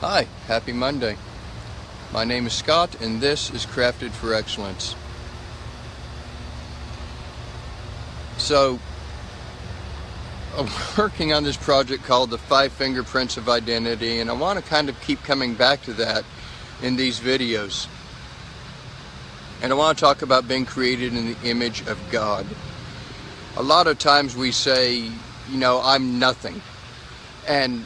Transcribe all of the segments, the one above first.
Hi, happy Monday. My name is Scott and this is Crafted for Excellence. So, I'm working on this project called the Five Fingerprints of Identity and I want to kind of keep coming back to that in these videos. And I want to talk about being created in the image of God. A lot of times we say, you know, I'm nothing. And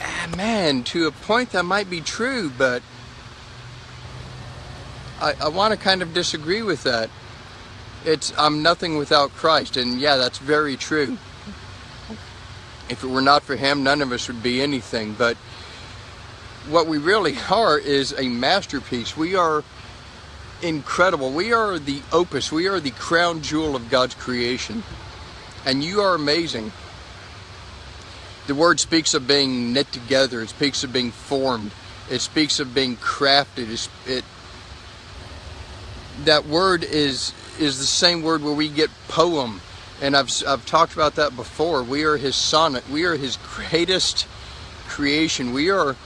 Ah, man, to a point that might be true, but I, I want to kind of disagree with that. It's I'm nothing without Christ, and yeah, that's very true. If it were not for Him, none of us would be anything. But what we really are is a masterpiece. We are incredible. We are the opus. We are the crown jewel of God's creation. And you are amazing the word speaks of being knit together. It speaks of being formed. It speaks of being crafted. It that word is is the same word where we get poem, and I've I've talked about that before. We are His sonnet. We are His greatest creation. We are.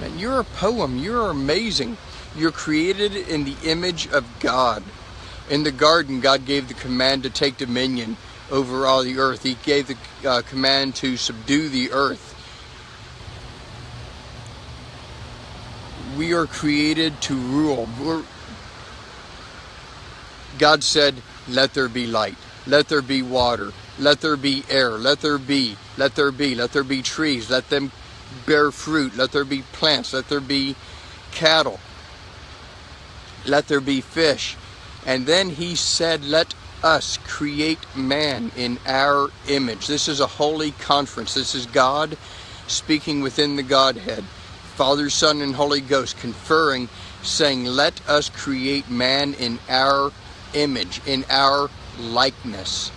Man, you're a poem. You're amazing. You're created in the image of God. In the garden, God gave the command to take dominion over all the earth. He gave the uh, command to subdue the earth. We are created to rule. We're, God said, let there be light. Let there be water. Let there be air. Let there be. Let there be. Let there be trees. Let them bear fruit. Let there be plants. Let there be cattle. Let there be fish. And then he said, let us create man in our image. This is a holy conference. This is God speaking within the Godhead. Father, Son, and Holy Ghost conferring, saying, Let us create man in our image, in our likeness.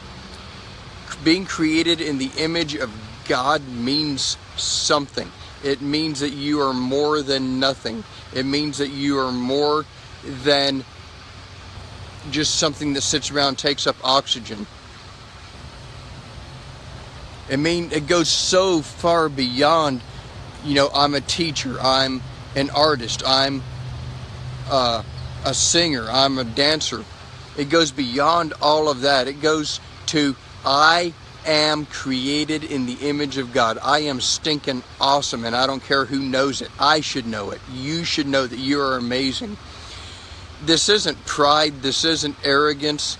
Being created in the image of God means something. It means that you are more than nothing. It means that you are more than just something that sits around takes up oxygen. I mean, it goes so far beyond, you know, I'm a teacher, I'm an artist, I'm uh, a singer, I'm a dancer. It goes beyond all of that. It goes to, I am created in the image of God. I am stinking awesome, and I don't care who knows it. I should know it. You should know that you are amazing this isn't pride, this isn't arrogance.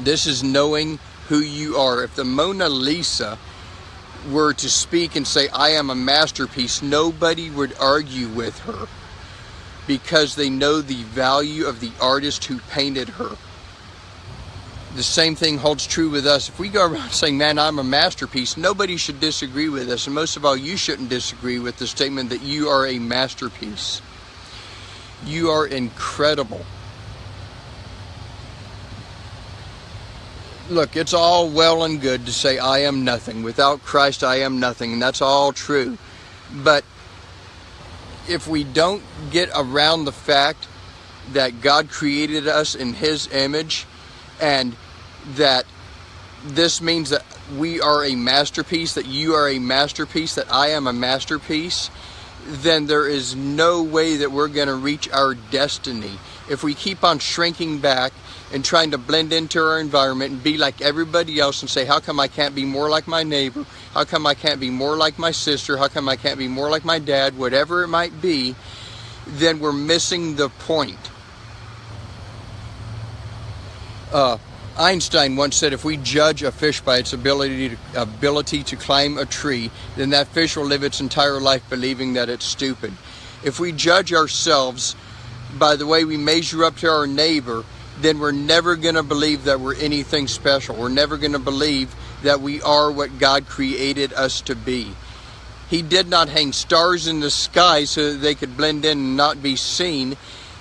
This is knowing who you are. If the Mona Lisa were to speak and say, I am a masterpiece, nobody would argue with her because they know the value of the artist who painted her. The same thing holds true with us. If we go around saying, man, I'm a masterpiece, nobody should disagree with us. And most of all, you shouldn't disagree with the statement that you are a masterpiece. You are incredible. Look, it's all well and good to say, I am nothing. Without Christ, I am nothing. And that's all true. But if we don't get around the fact that God created us in His image and that this means that we are a masterpiece, that you are a masterpiece, that I am a masterpiece, then there is no way that we're going to reach our destiny. If we keep on shrinking back and trying to blend into our environment and be like everybody else and say, how come I can't be more like my neighbor? How come I can't be more like my sister? How come I can't be more like my dad? Whatever it might be, then we're missing the point. Uh, Einstein once said if we judge a fish by its ability to, ability to climb a tree, then that fish will live its entire life believing that it's stupid. If we judge ourselves by the way we measure up to our neighbor, then we're never going to believe that we're anything special. We're never going to believe that we are what God created us to be. He did not hang stars in the sky so that they could blend in and not be seen.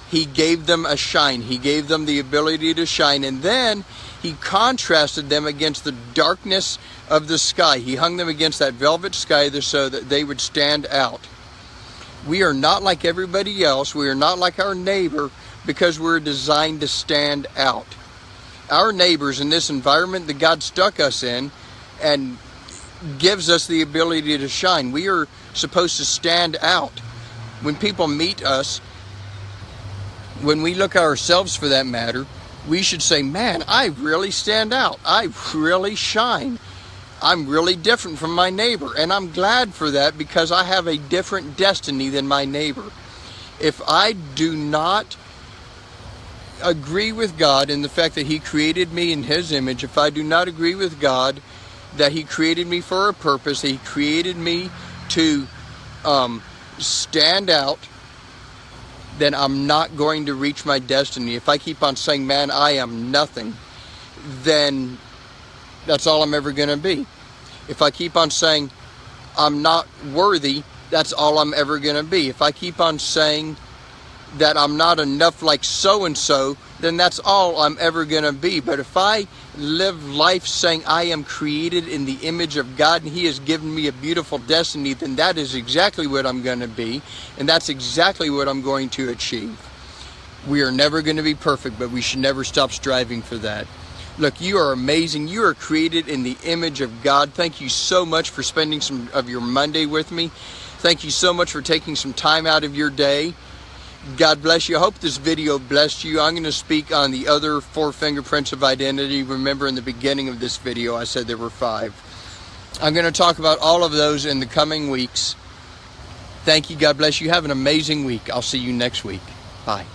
He gave them a shine. He gave them the ability to shine. And then he contrasted them against the darkness of the sky. He hung them against that velvet sky so that they would stand out. We are not like everybody else. We are not like our neighbor because we're designed to stand out. Our neighbors in this environment that God stuck us in, and gives us the ability to shine. We are supposed to stand out. When people meet us, when we look ourselves for that matter, we should say, man, I really stand out. I really shine. I'm really different from my neighbor. And I'm glad for that because I have a different destiny than my neighbor. If I do not agree with God in the fact that He created me in His image, if I do not agree with God that He created me for a purpose, He created me to um, stand out, then I'm not going to reach my destiny. If I keep on saying, man, I am nothing, then that's all I'm ever going to be. If I keep on saying, I'm not worthy, that's all I'm ever going to be. If I keep on saying that I'm not enough like so and so, then that's all I'm ever going to be. But if I live life saying I am created in the image of God and He has given me a beautiful destiny, then that is exactly what I'm going to be, and that's exactly what I'm going to achieve. We are never going to be perfect, but we should never stop striving for that. Look, you are amazing. You are created in the image of God. Thank you so much for spending some of your Monday with me. Thank you so much for taking some time out of your day. God bless you. I hope this video blessed you. I'm going to speak on the other four fingerprints of identity. Remember in the beginning of this video, I said there were five. I'm going to talk about all of those in the coming weeks. Thank you. God bless you. Have an amazing week. I'll see you next week. Bye.